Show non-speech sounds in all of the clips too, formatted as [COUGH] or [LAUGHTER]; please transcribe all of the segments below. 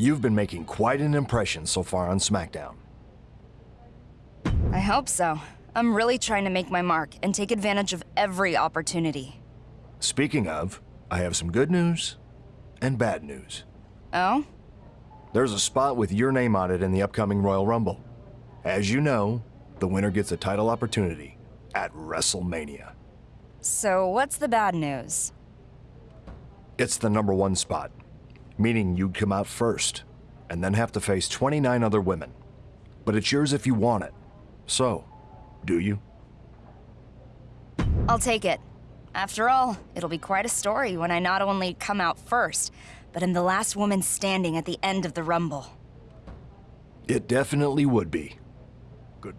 You've been making quite an impression so far on SmackDown. I hope so. I'm really trying to make my mark and take advantage of every opportunity. Speaking of, I have some good news and bad news. Oh? There's a spot with your name on it in the upcoming Royal Rumble. As you know, the winner gets a title opportunity at WrestleMania. So what's the bad news? It's the number one spot, meaning you'd come out first, and then have to face 29 other women. But it's yours if you want it. So, do you? I'll take it. After all, it'll be quite a story when I not only come out first, but am the last woman standing at the end of the Rumble. It definitely would be. Good.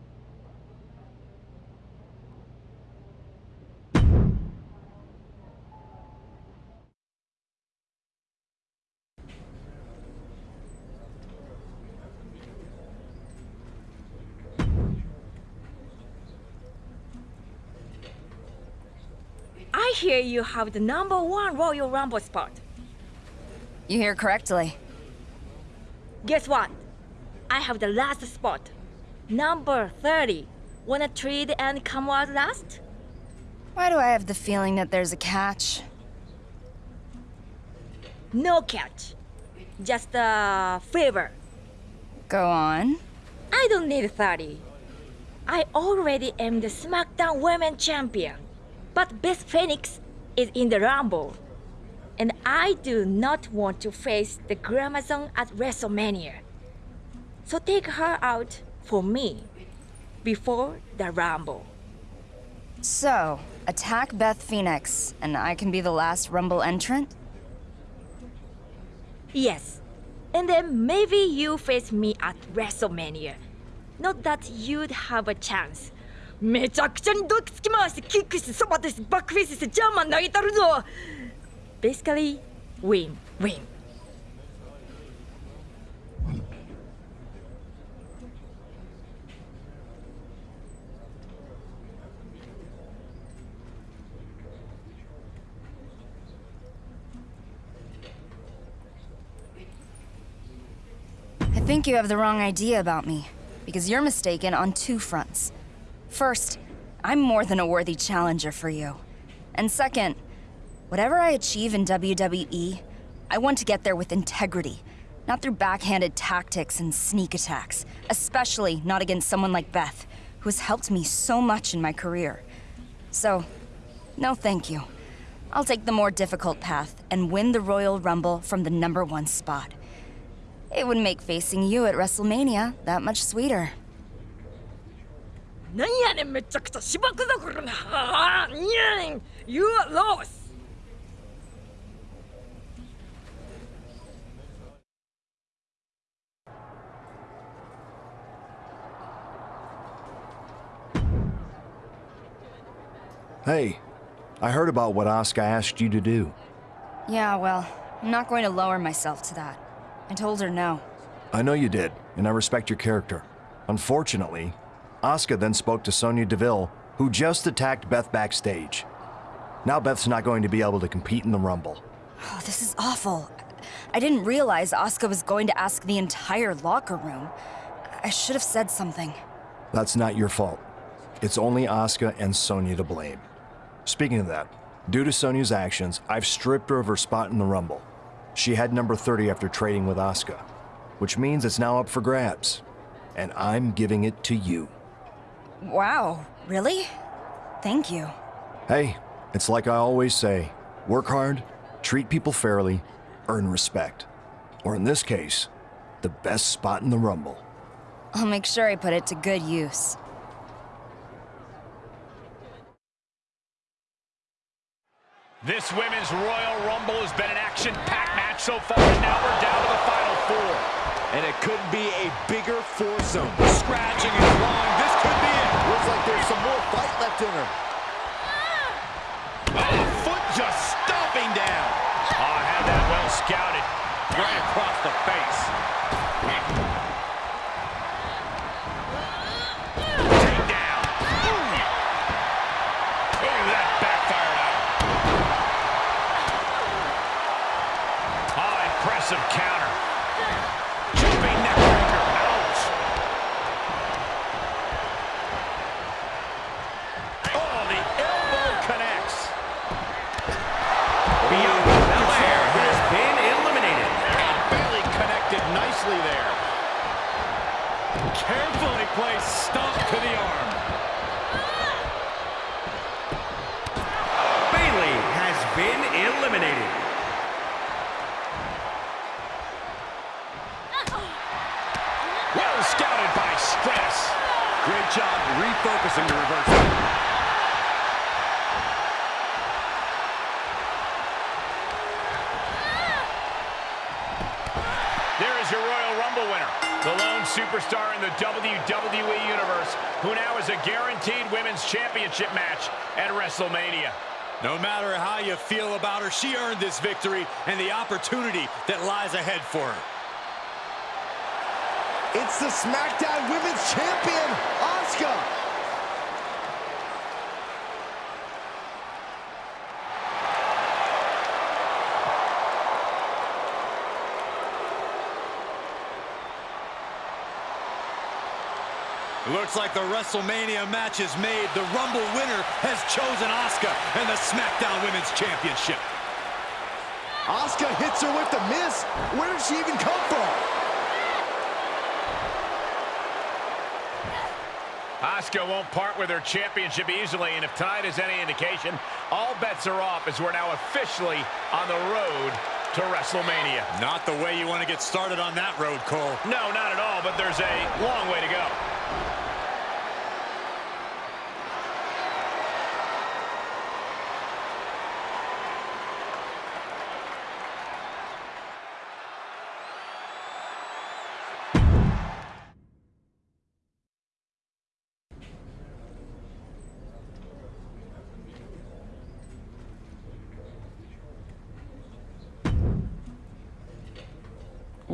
Hear you have the number one Royal Rumble spot. You hear correctly. Guess what? I have the last spot. Number 30. Wanna trade and come out last? Why do I have the feeling that there's a catch? No catch. Just a favor. Go on. I don't need 30. I already am the SmackDown Women Champion. But Beth Phoenix is in the Rumble. And I do not want to face the Glamazon at WrestleMania. So take her out for me before the Rumble. So, attack Beth Phoenix, and I can be the last Rumble entrant? Yes. And then maybe you face me at WrestleMania. Not that you'd have a chance. めちゃくちゃにドッキつき回してキックしてそばしてバックフェイスしてジャーマン投げたるぞ Basically, win, win. I think you have the wrong idea about me, because you're mistaken on two fronts. First, I'm more than a worthy challenger for you. And second, whatever I achieve in WWE, I want to get there with integrity, not through backhanded tactics and sneak attacks, especially not against someone like Beth, who has helped me so much in my career. So, no thank you. I'll take the more difficult path and win the Royal Rumble from the number one spot. It would make facing you at WrestleMania that much sweeter. なんやねんめちゃくちゃ芝生だこれなあーにゃん You are lost Hey, I heard about what Asuka asked you to do. Yeah, well, I'm not going to lower myself to that. I told her no. I know you did, and I respect your character. Unfortunately, Asuka then spoke to Sonya Deville, who just attacked Beth backstage. Now Beth's not going to be able to compete in the Rumble. Oh, this is awful. I didn't realize Asuka was going to ask the entire locker room. I should have said something. That's not your fault. It's only Asuka and Sonya to blame. Speaking of that, due to Sonya's actions, I've stripped her of her spot in the Rumble. She had number 30 after trading with Asuka, which means it's now up for grabs. And I'm giving it to you. Wow, really? Thank you. Hey, it's like I always say work hard, treat people fairly, earn respect. Or in this case, the best spot in the Rumble. I'll make sure I put it to good use. This Women's Royal Rumble has been an action-packed match so far, and now we're down to the final four. And it couldn't be a bigger foursome. Scratching and clawing, this could be it. Looks like there's some more fight left in her. Oh, foot just stomping down. Oh, I had that well scouted. Right across the face. Refocusing the reversal. There is your Royal Rumble winner, the lone superstar in the WWE Universe, who now has a guaranteed Women's Championship match at WrestleMania. No matter how you feel about her, she earned this victory and the opportunity that lies ahead for her. It's the SmackDown Women's Champion, Asuka. Looks like the WrestleMania match is made. The Rumble winner has chosen Asuka and the SmackDown Women's Championship. Asuka hits her with the miss. Where did she even come from? Asuka won't part with her championship easily, and if tide is any indication, all bets are off as we're now officially on the road to WrestleMania. Not the way you want to get started on that road, Cole. No, not at all, but there's a long way to go.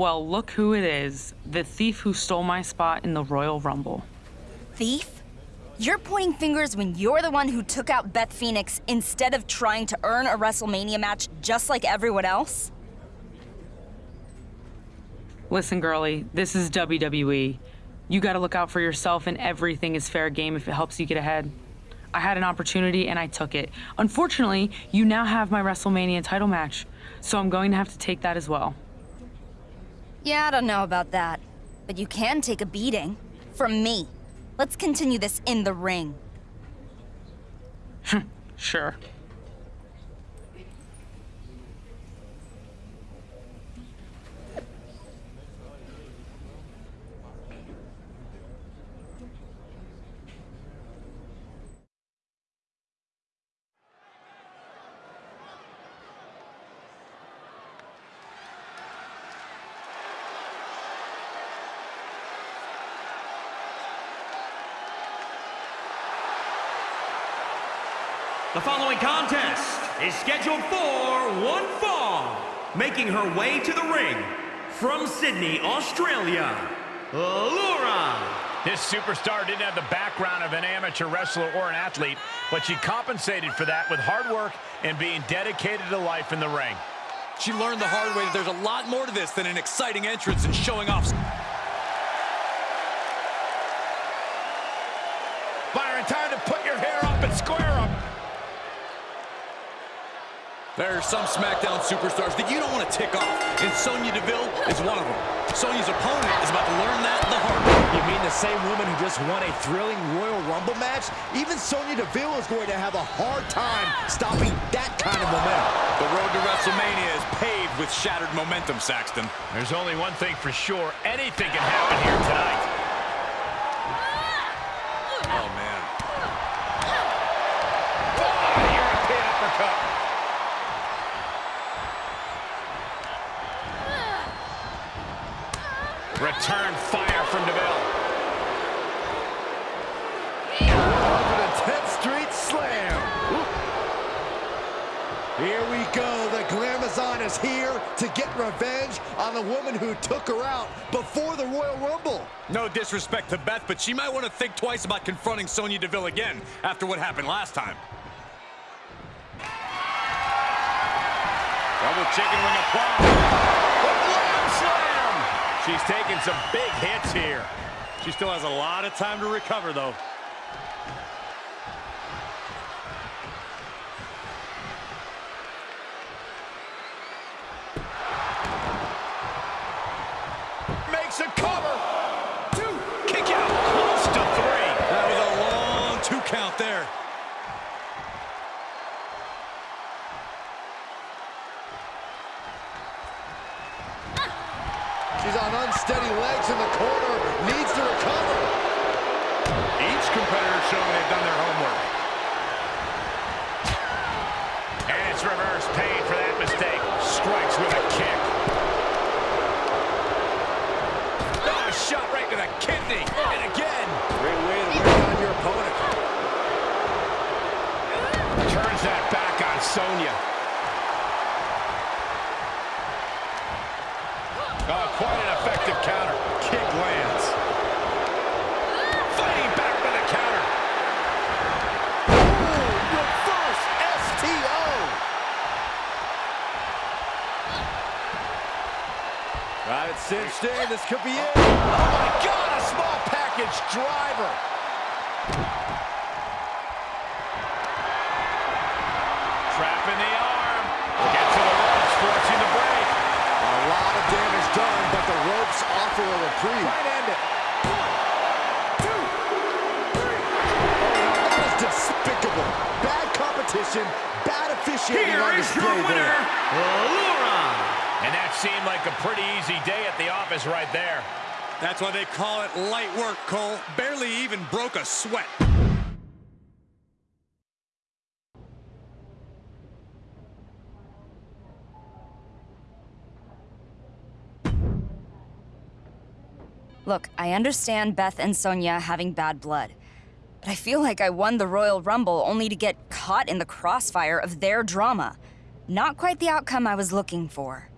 Well, look who it is. The thief who stole my spot in the Royal Rumble. Thief? You're pointing fingers when you're the one who took out Beth Phoenix instead of trying to earn a WrestleMania match just like everyone else? Listen, girlie, this is WWE. You gotta look out for yourself, and everything is fair game if it helps you get ahead. I had an opportunity and I took it. Unfortunately, you now have my WrestleMania title match, so I'm going to have to take that as well. Yeah, I don't know about that. But you can take a beating. From me. Let's continue this in the ring. [LAUGHS] Sure. The following contest is scheduled for one fall, making her way to the ring from Sydney, Australia, Laura. This superstar didn't have the background of an amateur wrestler or an athlete, but she compensated for that with hard work and being dedicated to life in the ring. She learned the hard way that there's a lot more to this than an exciting entrance and showing off. Byron, time to put your hair up and square up. There are some SmackDown superstars that you don't want to tick off, and Sonya Deville is one of them. Sonya's opponent is about to learn that the hard way. You mean the same woman who just won a thrilling Royal Rumble match? Even Sonya Deville is going to have a hard time stopping that kind of momentum. The road to WrestleMania is paved with shattered momentum, Saxton. There's only one thing for sure. Anything can happen here tonight. Is here to get revenge on the woman who took her out before the Royal Rumble. No disrespect to Beth, but she might want to think twice about confronting Sonya Deville again after what happened last time. Double chicken wing applied. Slam. She's taking some big hits here. She still has a lot of time to recover, though. Sonya. A sweat. Look, I understand Beth and Sonya having bad blood. But I feel like I won the Royal Rumble only to get caught in the crossfire of their drama. Not quite the outcome I was looking for.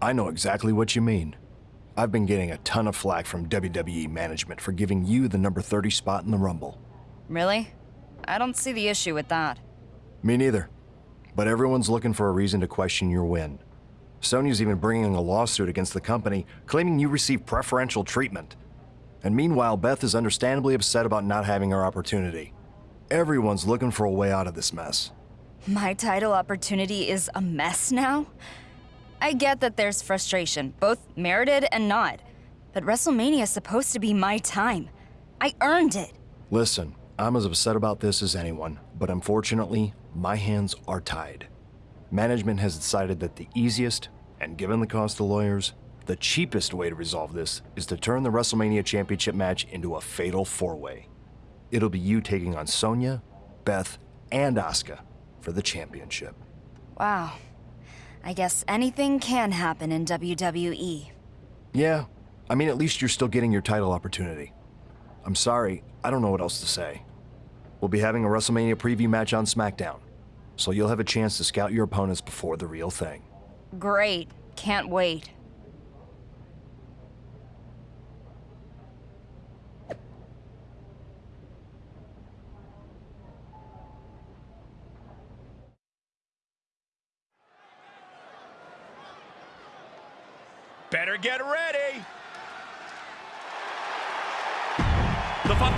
I know exactly what you mean. I've been getting a ton of flack from WWE management for giving you the number 30 spot in the Rumble. Really? I don't see the issue with that. Me neither. But everyone's looking for a reason to question your win. Sonya's even bringing a lawsuit against the company, claiming you received preferential treatment. And meanwhile, Beth is understandably upset about not having her opportunity. Everyone's looking for a way out of this mess. My title opportunity is a mess now? I get that there's frustration, both merited and not. But WrestleMania is supposed to be my time. I earned it. Listen, I'm as upset about this as anyone, but unfortunately, my hands are tied. Management has decided that the easiest, and given the cost of lawyers, the cheapest way to resolve this is to turn the WrestleMania Championship match into a fatal four way. It'll be you taking on Sonya, Beth, and Asuka for the championship. Wow. I guess anything can happen in. WWE. Yeah, I mean, at least you're still getting your title opportunity. I'm sorry, I don't know what else to say. We'll be having a WrestleMania preview match on SmackDown, so you'll have a chance to scout your opponents before the real thing. Great. Can't wait. Better get ready. The fun.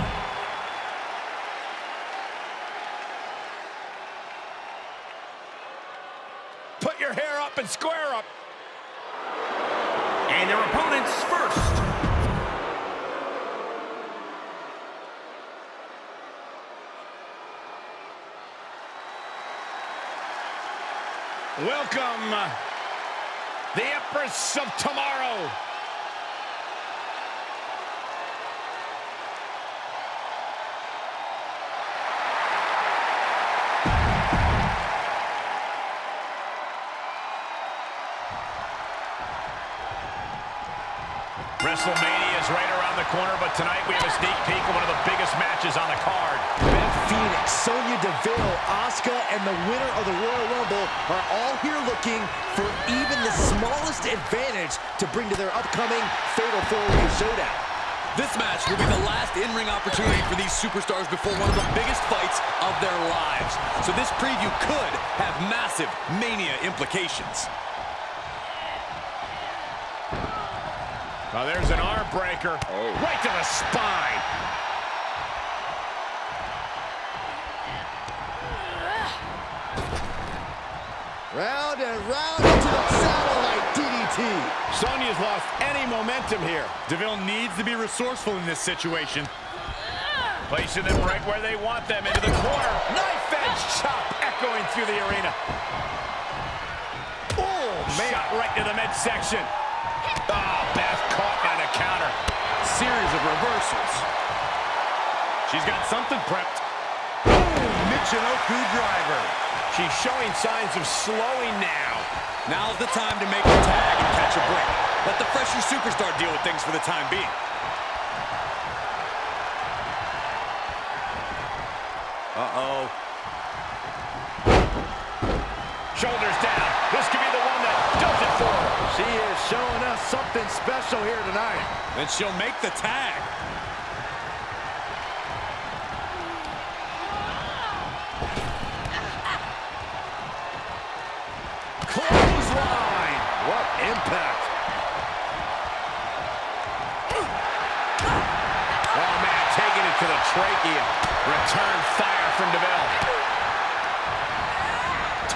Put your hair up and square up. And their opponents first. Welcome, uh, the Empress of Tomorrow. WrestleMania is right around the corner, but tonight we have a sneak peek of one of the biggest matches on the card. Beth Phoenix, Sonya Deville, Asuka, and the winner of the Royal Rumble are all here looking for even the smallest advantage to bring to their upcoming Fatal 4-Way Showdown. This match will be the last in-ring opportunity for these superstars before one of the biggest fights of their lives. So this preview could have massive Mania implications. Oh, there's an arm breaker. Oh. Right to the spine. Round and round into the satellite DDT. Sonya's lost any momentum here. DeVille needs to be resourceful in this situation. Placing them right where they want them, into the corner. Knife edge chop echoing through the arena. Oh, man. Shot right to the midsection. Counter. Series of reversals. She's got something prepped. Michinoku driver. She's showing signs of slowing now. Now's the time to make a tag and catch a break. Let the fresher superstar deal with things for the time being. Something special here tonight. And she'll make the tag. Clothesline. What impact. Oh, man, taking it to the trachea. Return fire from DeVille.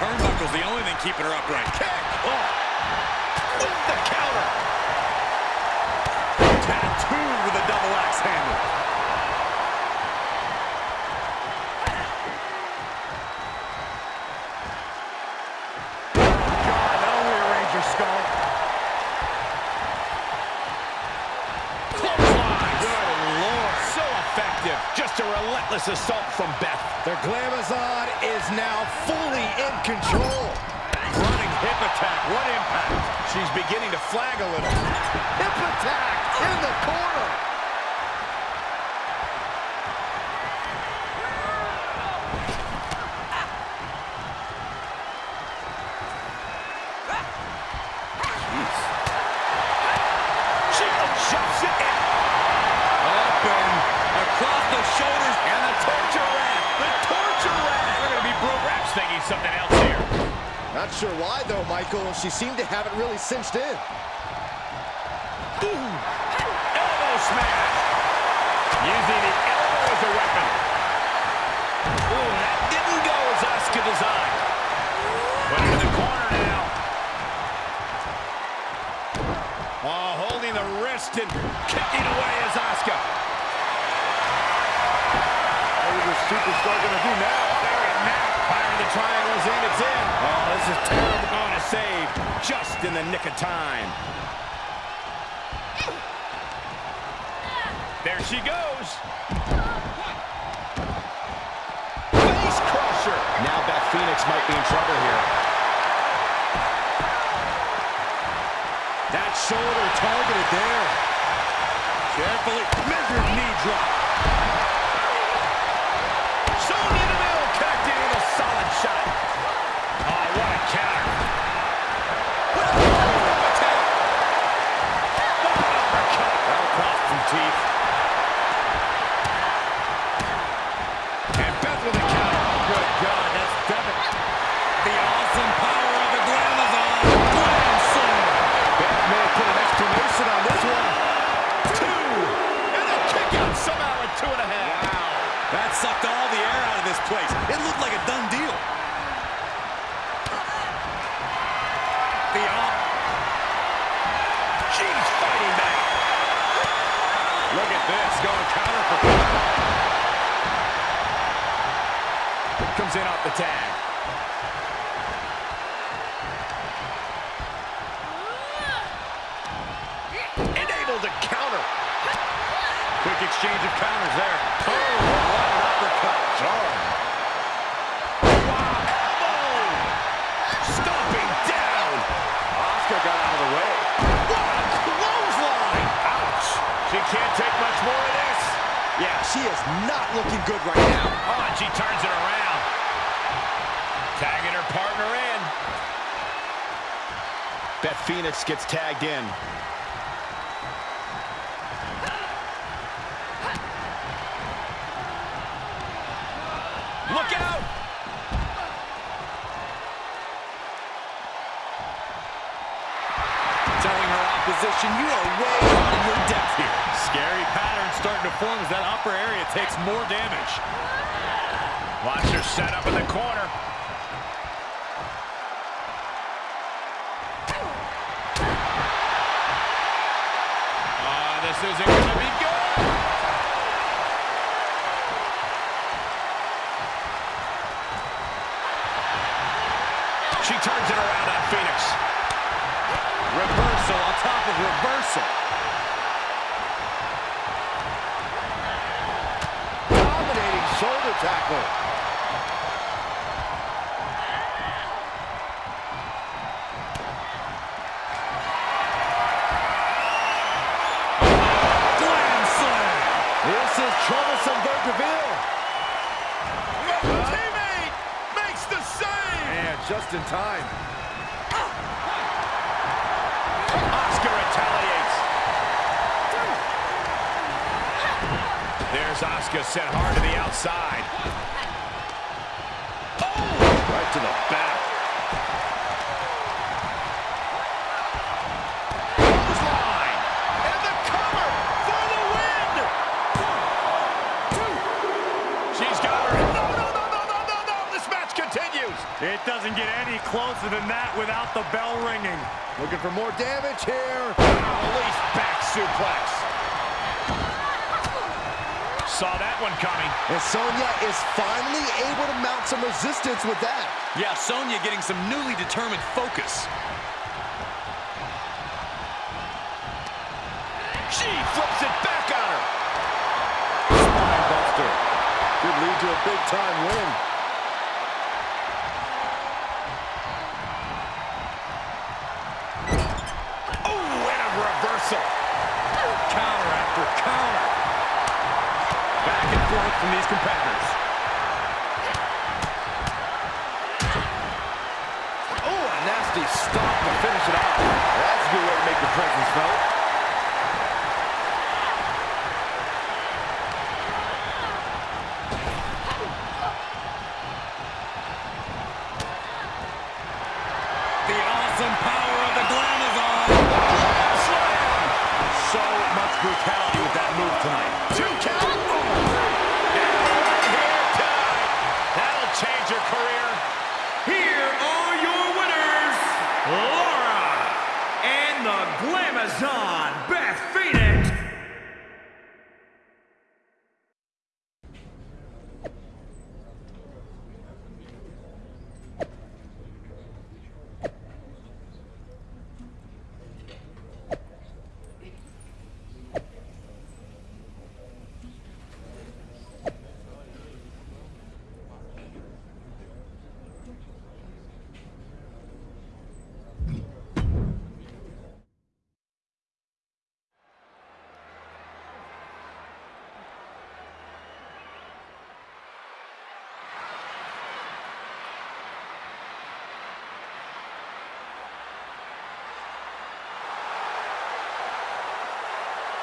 Turnbuckle's the only thing keeping her upright. Kick. Oh. With the counter. Tattooed with a double axe handle. God, that'll rearrange your skull. Clothesline. Good Lord. So effective. Just a relentless assault from Beth. Their Glamazon is now fully in control. Hip attack. What impact. She's beginning to flag a little. Hip attack in the corner. Something else. Not sure why, though, Michael. She seemed to have it really cinched in. Elbow smash. Using the elbow as a weapon. Ooh, that didn't go as Asuka designed. Put it in the corner now. Oh, holding the wrist and kicking away as Asuka. What is this superstar going to do now? There and now. Firing the triangles in. It's in. Oh, this is terrible. Oh, Going to save just in the nick of time. There she goes. Face crusher. Now Beth Phoenix might be in trouble here. That shoulder targeted there. Carefully. Measured knee drop. Shot. She is not looking good right now. Oh, and she turns it around. Tagging her partner in. Beth Phoenix gets tagged in. Look out! Telling her opposition, you are way out of your depth here. Scary pattern starting to form as that upper area takes more damage. Watch her set up in the corner. Oh, this is incredible. Tackle. Looking for more damage here. Release back suplex. Saw that one coming. And Sonya is finally able to mount some resistance with that. Yeah, Sonya getting some newly determined focus. She flips it back on her. Spine buster. Could lead to a big-time win. Forth from these competitors. Oh, a nasty stop to finish it off. That's a good way to make your presence felt. Glamazon, Beth Phoenix.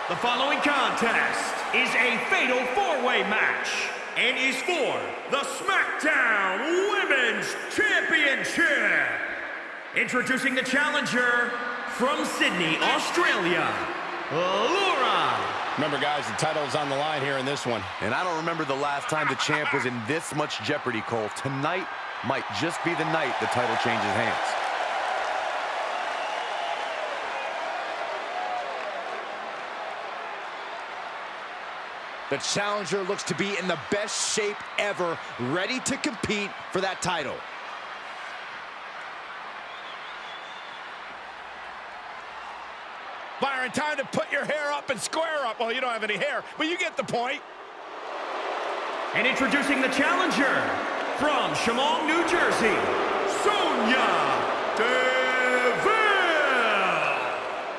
The following contest is a fatal four-way match and is for the SmackDown Women's Championship. Introducing the challenger from Sydney, Australia, Laura. Remember, guys, the title's on the line here in this one. And I don't remember the last time the champ was in this much jeopardy, Cole. Tonight might just be the night the title changes hands. The challenger looks to be in the best shape ever, ready to compete for that title. Byron, time to put your hair up and square up. Well, you don't have any hair, but you get the point. And introducing the challenger from Shamong, New Jersey, Sonya.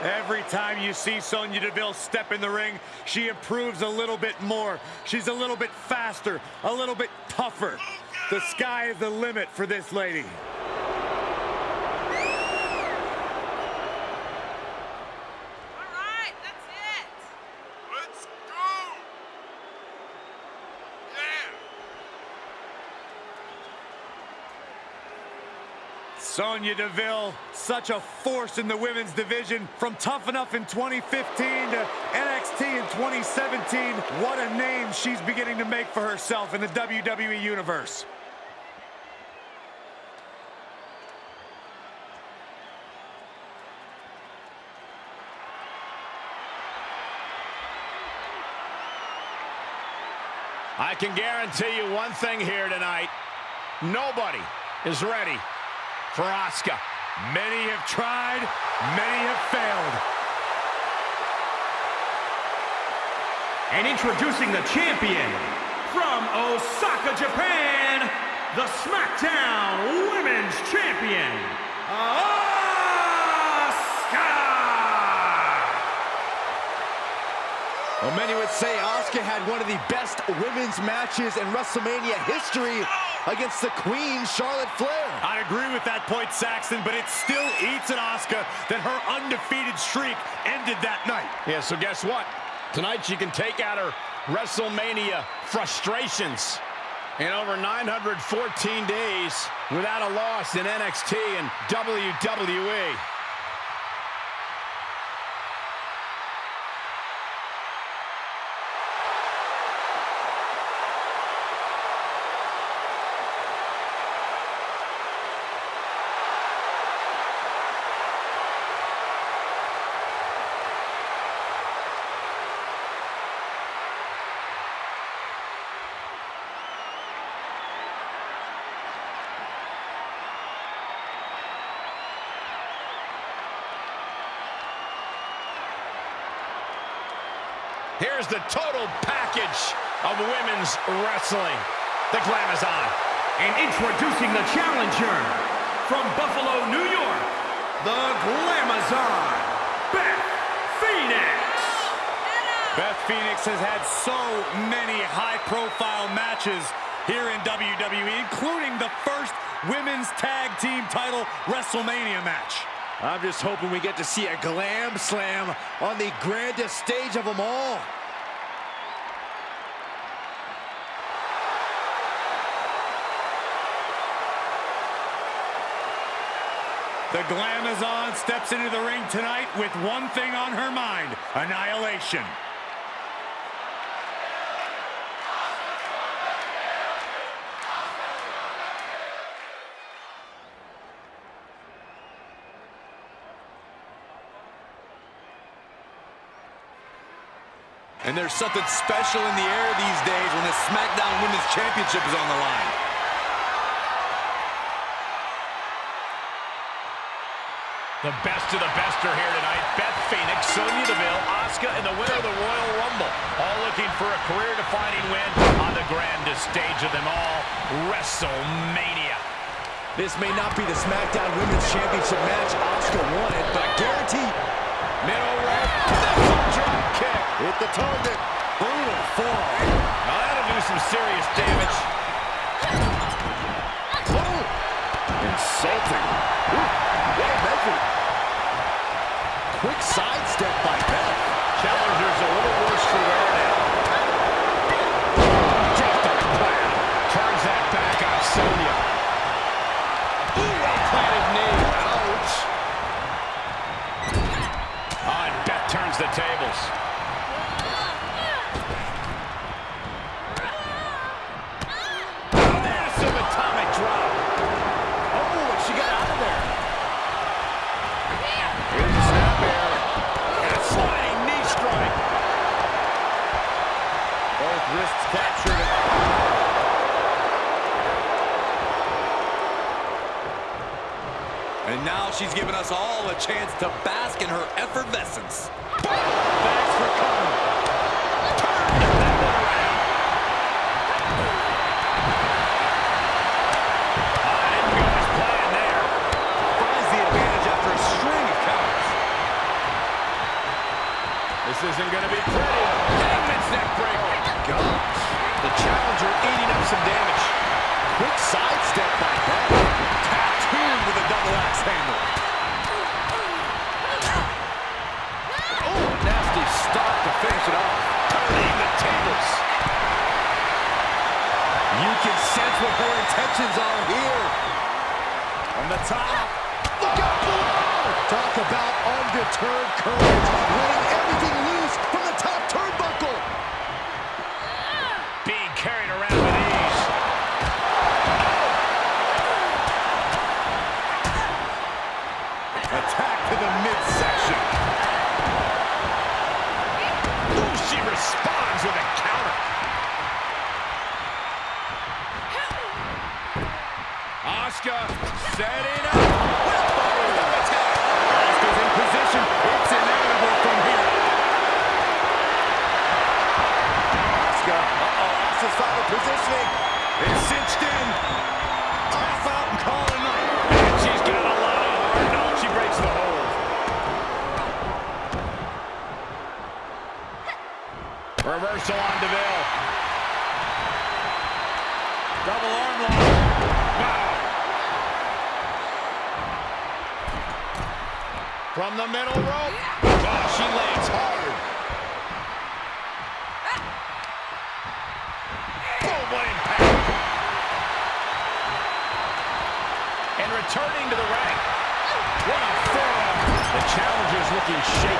Every time you see Sonya Deville step in the ring, she improves a little bit more. She's a little bit faster, a little bit tougher. The sky is the limit for this lady. Sonya Deville, such a force in the women's division from Tough Enough in 2015 to NXT in 2017. What a name she's beginning to make for herself in the WWE Universe. I can guarantee you one thing here tonight. Nobody is ready for Asuka. Many have tried, many have failed. And introducing the champion from Osaka, Japan, the SmackDown Women's Champion, Asuka! Well, many would say Asuka had one of the best women's matches in WrestleMania history against the Queen, Charlotte Flair. I agree with that point, Saxton, but it still eats at Asuka that her undefeated streak ended that night. Yeah, so guess what? Tonight she can take out her WrestleMania frustrations. In over 914 days without a loss in NXT and WWE. Here's the total package of women's wrestling. The Glamazon. And introducing the challenger from Buffalo, New York, the Glamazon, Beth Phoenix. Beth Phoenix has had so many high-profile matches here in WWE, including the first women's tag team title WrestleMania match. I'm just hoping we get to see a glam slam on the grandest stage of them all. The Glamazon steps into the ring tonight with one thing on her mind, annihilation. And there's something special in the air these days when the SmackDown Women's Championship is on the line. The best of the best are here tonight. Beth Phoenix, Sonya Deville, Asuka, and the winner of the Royal Rumble. All looking for a career-defining win on the grandest stage of them all, WrestleMania. This may not be the SmackDown Women's Championship match Asuka wanted, but I guarantee Middle rope the drop kick. hit the target. Brutal fall. Now that'll do some serious damage. Oh, insulting. What a measure. Quick sidestep by Beth. Challenger's a little worse for wear now. Just a plan. Turns that back on Sonya. Ooh, well-planted knee. Ouch. Oh, and Beth turns the tables. Us all a chance to bask in her effervescence. For coming. Turned that one around. Didn't go as planned there. Finds the advantage after a string of counters. This isn't going to be pretty. Hangman's neck breaker. Gosh. The challenger eating up some damage. Quick sidestep by Beth. Tattooed with a double axe handle. Oh, a nasty stop to finish it off. Turning the tables. You can sense what her intentions are here. From the top. Look out below! Talk about undeterred courage, letting Asuka setting up. In position. It's inevitable from here. Asuka. Uh-oh, positioning. It's cinched in. She breaks the hold. Reversal on Deville. From the middle rope. Oh, she lands hard. Oh, what impact. And returning to the ring. What a forearm. The challenger's looking shaken.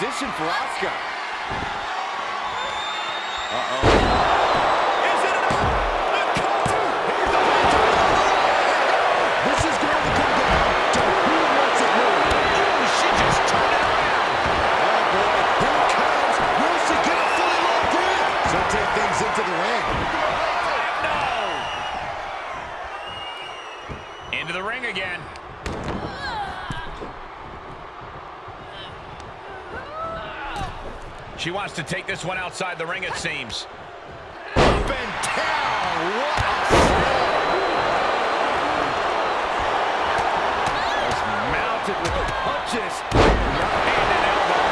In? She'll take things into the ring. No! Into the ring again. She wants to take this one outside the ring, it seems. Up and down. What a Just mounted with the punches. Hand and elbow.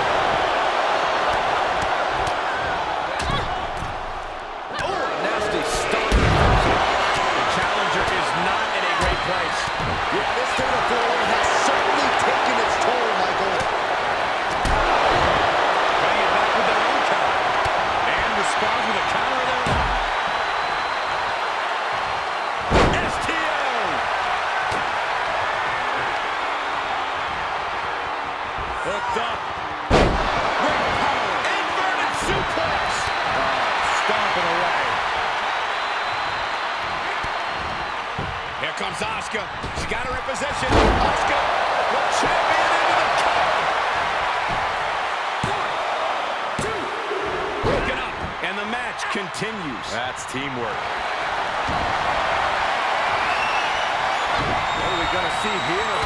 Oh, a nasty start. The challenger is not in a great place. Yeah, this fatal four has certainly taken its toll, Michael. Cutting it back with their own counter. And responds with a counter see here?